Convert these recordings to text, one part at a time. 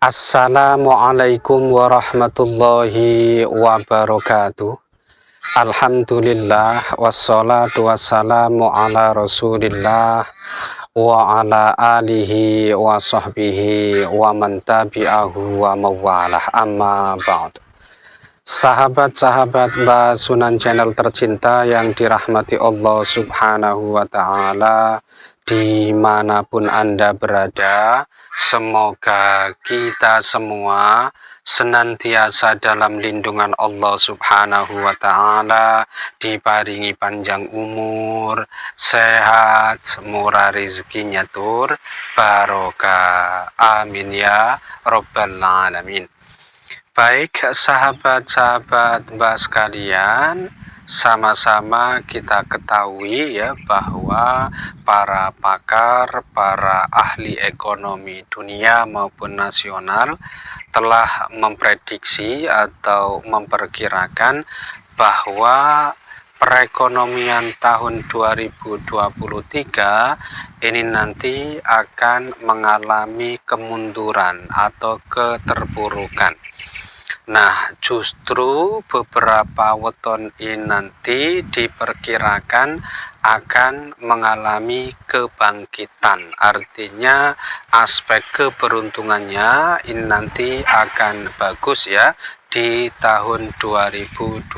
Assalamualaikum warahmatullahi wabarakatuh. Alhamdulillah wassalatu wassalamu ala rasulillah wa ala alihi wa sahbihi wa man tabi'ahu wa mawalah. Amma ba'd. Sahabat-sahabat Mbak Sunan Channel tercinta yang dirahmati Allah subhanahu wa ta'ala di mana pun Anda berada semoga kita semua senantiasa dalam lindungan Allah subhanahu wa ta'ala diparingi panjang umur sehat murah rezekinya tur barokah. Amin ya robbal alamin. Baik sahabat-sahabat Mbak sekalian, sama-sama kita ketahui ya bahwa para pakar, para ahli ekonomi dunia maupun nasional telah memprediksi atau memperkirakan bahwa perekonomian tahun 2023 ini nanti akan mengalami kemunduran atau keterpurukan Nah, justru beberapa weton ini nanti diperkirakan akan mengalami kebangkitan. Artinya aspek keberuntungannya ini nanti akan bagus ya di tahun 2023.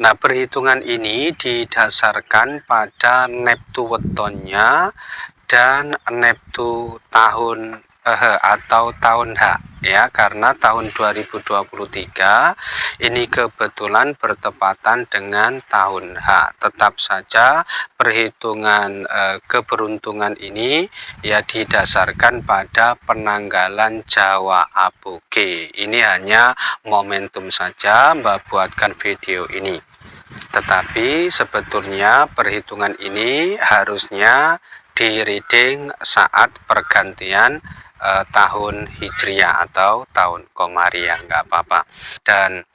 Nah, perhitungan ini didasarkan pada neptu wetonnya dan neptu tahun eh, atau tahun H ya. Karena tahun 2023 ini kebetulan bertepatan dengan tahun H. Tetap saja perhitungan eh, keberuntungan ini ya didasarkan pada penanggalan Jawa Aboge. Ini hanya momentum saja Mbak buatkan video ini. Tetapi sebetulnya perhitungan ini harusnya di reading saat pergantian uh, tahun Hijriah atau tahun Komariah nggak apa-apa. Dan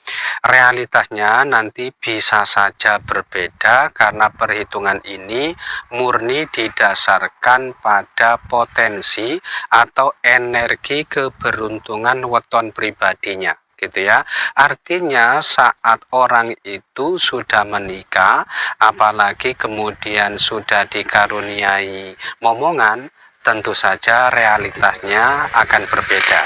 realitasnya nanti bisa saja berbeda karena perhitungan ini murni didasarkan pada potensi atau energi keberuntungan weton pribadinya gitu ya. Artinya saat orang itu sudah menikah apalagi kemudian sudah dikaruniai momongan tentu saja realitasnya akan berbeda.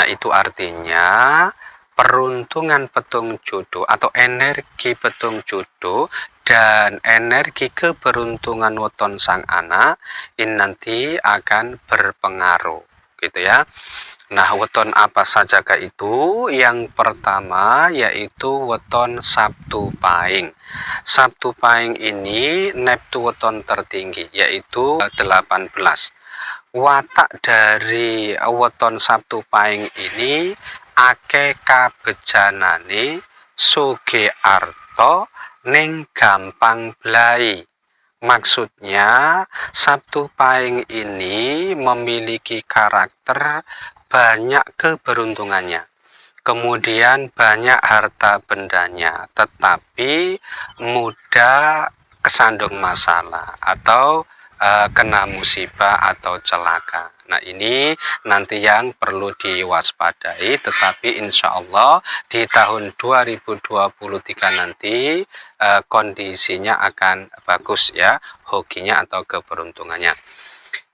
Nah, itu artinya peruntungan petung jodoh atau energi petung jodoh dan energi keberuntungan weton sang anak ini nanti akan berpengaruh gitu ya. Nah, weton apa saja itu? Yang pertama yaitu weton Sabtu Pahing. Sabtu Pahing ini neptu weton tertinggi yaitu 18 watak dari weton Sabtu Pahing ini ake kabejanane suge arto ning gampang blai. Maksudnya Sabtu Pahing ini memiliki karakter banyak keberuntungannya. Kemudian banyak harta bendanya tetapi mudah kesandung masalah atau uh, kena musibah atau celaka. Nah ini nanti yang perlu diwaspadai tetapi insya Allah di tahun 2023 nanti uh, kondisinya akan bagus ya hokinya atau keberuntungannya.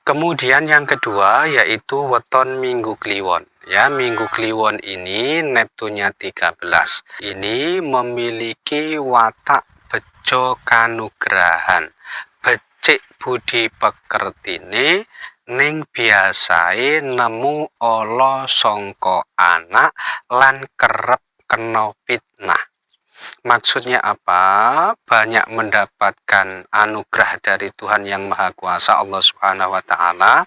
Kemudian yang kedua yaitu weton minggu kliwon. Ya, minggu kliwon ini Neptunya 13. Ini memiliki watak bejo kanugrahan cik budi pekertine ning biasae nemu ala sangka anak lan kerep kena fitnah Maksudnya apa? Banyak mendapatkan anugerah dari Tuhan yang Maha Kuasa Allah Subhanahu wa taala.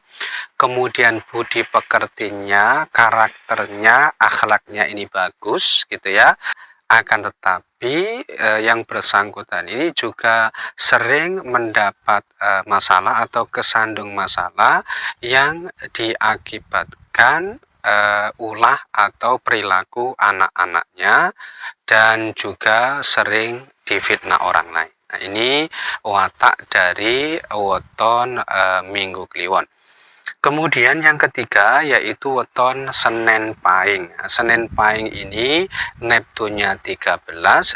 Kemudian budi pekertinya, karakternya, akhlaknya ini bagus gitu ya akan tetapi eh, yang bersangkutan ini juga sering mendapat eh, masalah atau kesandung masalah yang diakibatkan eh, ulah atau perilaku anak-anaknya dan juga sering difitnah orang lain. Nah, ini watak dari weton eh, Minggu Kliwon. Kemudian yang ketiga yaitu weton Senin Pahing. Senin Pahing ini Neptunnya 13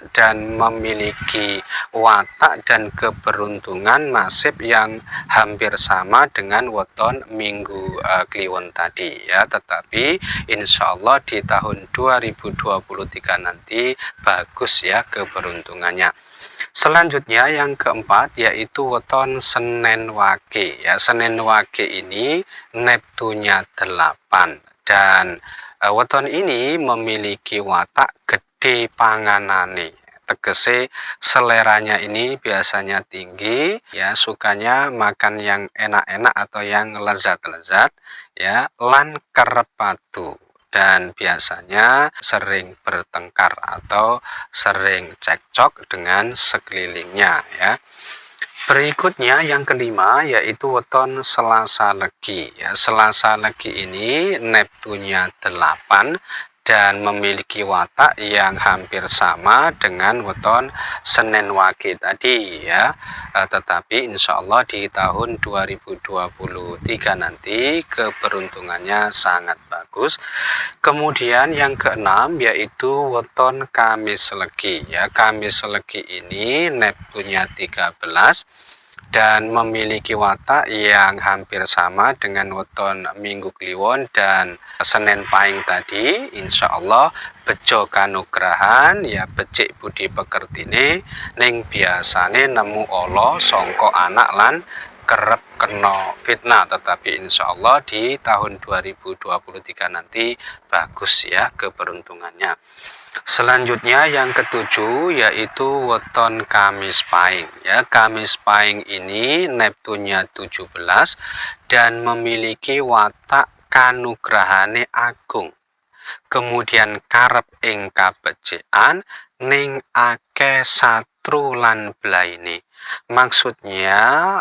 dan memiliki watak dan keberuntungan nasib yang hampir sama dengan weton Minggu uh, Kliwon tadi ya. Tetapi insya Allah di tahun 2023 nanti bagus ya keberuntungannya. Selanjutnya yang keempat yaitu weton Senin Wage ya. Senin Wage ini Neptunya 8 dan uh, weton ini memiliki watak gede panganane. Tegese seleranya ini biasanya tinggi ya sukanya makan yang enak-enak atau yang lezat-lezat ya lan kerepatu dan biasanya sering bertengkar atau sering cekcok dengan sekelilingnya ya. Berikutnya yang kelima yaitu weton Selasa Legi ya. Selasa Legi ini Neptunya 8 dan memiliki watak yang hampir sama dengan weton Senin Wage tadi ya. E, tetapi insya Allah di tahun 2023 nanti keberuntungannya sangat bagus. Kemudian yang keenam yaitu weton Kamis Legi ya. Kamis Legi ini Neptunya 13 dan memiliki watak yang hampir sama dengan weton Minggu Kliwon dan Senin Pahing tadi Insya Allah bejo kanugrahan ya becik budi pekertine ning biasane nemu Allah songko anak lan kerep kena fitnah. Tetapi insya Allah di tahun 2023 nanti bagus ya keberuntungannya Selanjutnya yang ketujuh yaitu weton Kamis Pahing. Ya, Kamis Pahing ini Neptunnya 17 dan memiliki watak kanugrahane agung. Kemudian karep ing kabecekan ning ake satru lan blaine. Maksudnya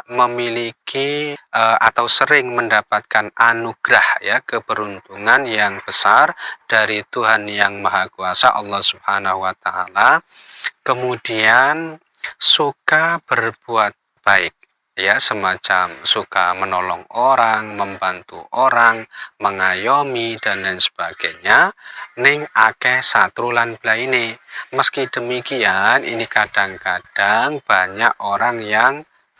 memiliki uh, atau sering mendapatkan anugerah ya keberuntungan yang besar dari Tuhan yang Maha Kuasa Allah Subhanahu wa taala. Kemudian suka berbuat baik ya semacam suka menolong orang, membantu orang, mengayomi dan lain sebagainya ning ake satrulan blaine. Meski demikian ini kadang-kadang banyak orang yang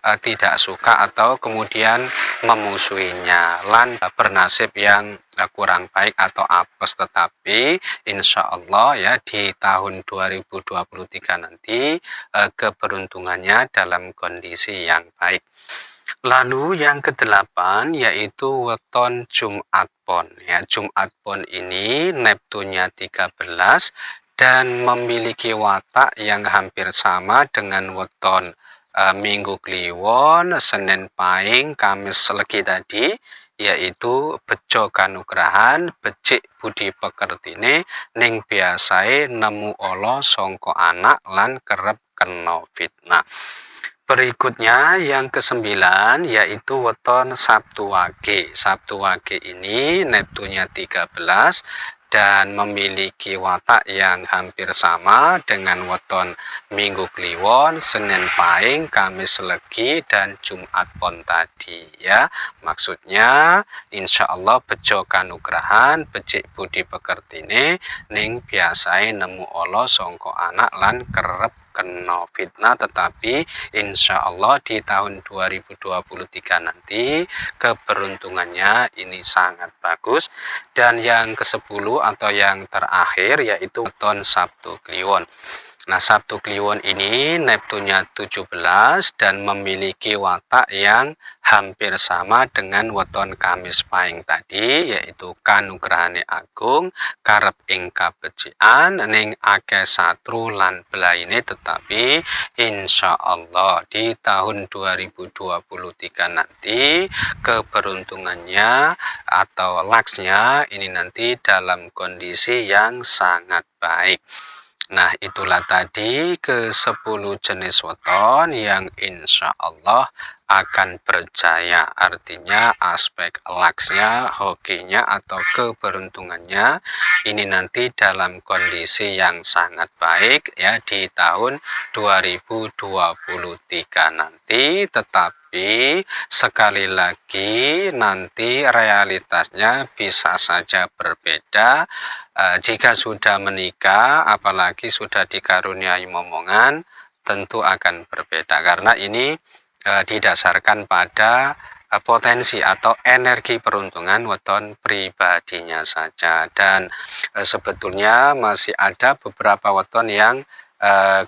uh, tidak suka atau kemudian memusuhinya. Lan bernasib yang uh, kurang baik atau apes. Tetapi insya Allah ya di tahun 2023 nanti uh, keberuntungannya dalam kondisi yang baik. Lalu yang kedelapan yaitu weton Jumat Pon. Ya, Jumat Pon ini Neptunya 13 dan memiliki watak yang hampir sama dengan weton uh, Minggu Kliwon, Senin Pahing, Kamis Legi tadi yaitu bejo kanugrahan, becik budi pekertine, ning biasae nemu Allah songko anak lan kerep kena fitnah. Berikutnya yang kesembilan yaitu weton Sabtu Wage. Sabtu Wage ini Neptunya 13 dan memiliki watak yang hampir sama dengan weton Minggu Kliwon, Senin Pahing, Kamis Legi, dan Jumat Pon tadi ya. Maksudnya insya Allah bejo kanugrahan, becik budi pekertine, ning biasai nemu Allah songko anak lan kerep kena fitnah tetapi insya Allah di tahun 2023 nanti keberuntungannya ini sangat bagus. Dan yang ke 10 atau yang terakhir yaitu ton Sabtu Kliwon Nah, Sabtu Kliwon ini Neptunya 17 dan memiliki watak yang hampir sama dengan weton Kamis Pahing tadi yaitu kanugrahane agung, karep ing kabecikan ning akeh satru lan belaine tetapi insya Allah di tahun 2023 nanti keberuntungannya atau laksnya ini nanti dalam kondisi yang sangat baik. Nah, itulah tadi ke 10 jenis weton yang insya Allah akan berjaya artinya aspek laksnya hokinya atau keberuntungannya ini nanti dalam kondisi yang sangat baik ya di tahun 2023 nanti. Tetapi sekali lagi nanti realitasnya bisa saja berbeda. E, jika sudah menikah apalagi sudah dikaruniai momongan tentu akan berbeda. Karena ini e, didasarkan pada e, potensi atau energi peruntungan weton pribadinya saja. Dan e, sebetulnya masih ada beberapa weton yang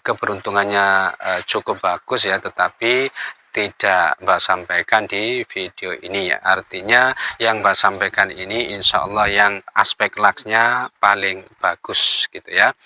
keberuntungannya cukup bagus ya tetapi tidak Mbak sampaikan di video ini ya. Artinya yang Mbak sampaikan ini insya Allah yang aspek laksnya paling bagus gitu ya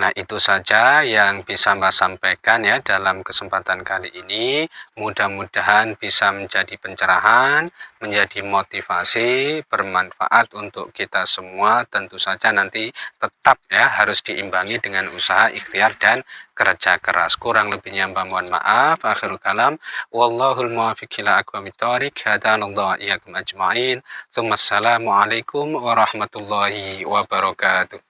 Nah, itu saja yang bisa Mbak sampaikan ya dalam kesempatan kali ini. Mudah-mudahan bisa menjadi pencerahan, menjadi motivasi, bermanfaat untuk kita semua. Tentu saja nanti tetap ya harus diimbangi dengan usaha ikhtiar dan kerja keras. Kurang lebihnya Mbak mohon maaf. Akhirul kalam. Wallahul muwafiq ila aqwamit thoriq. Hadanallahu iyyakum ajma'in. Assalamualaikum warahmatullahi wabarakatuh.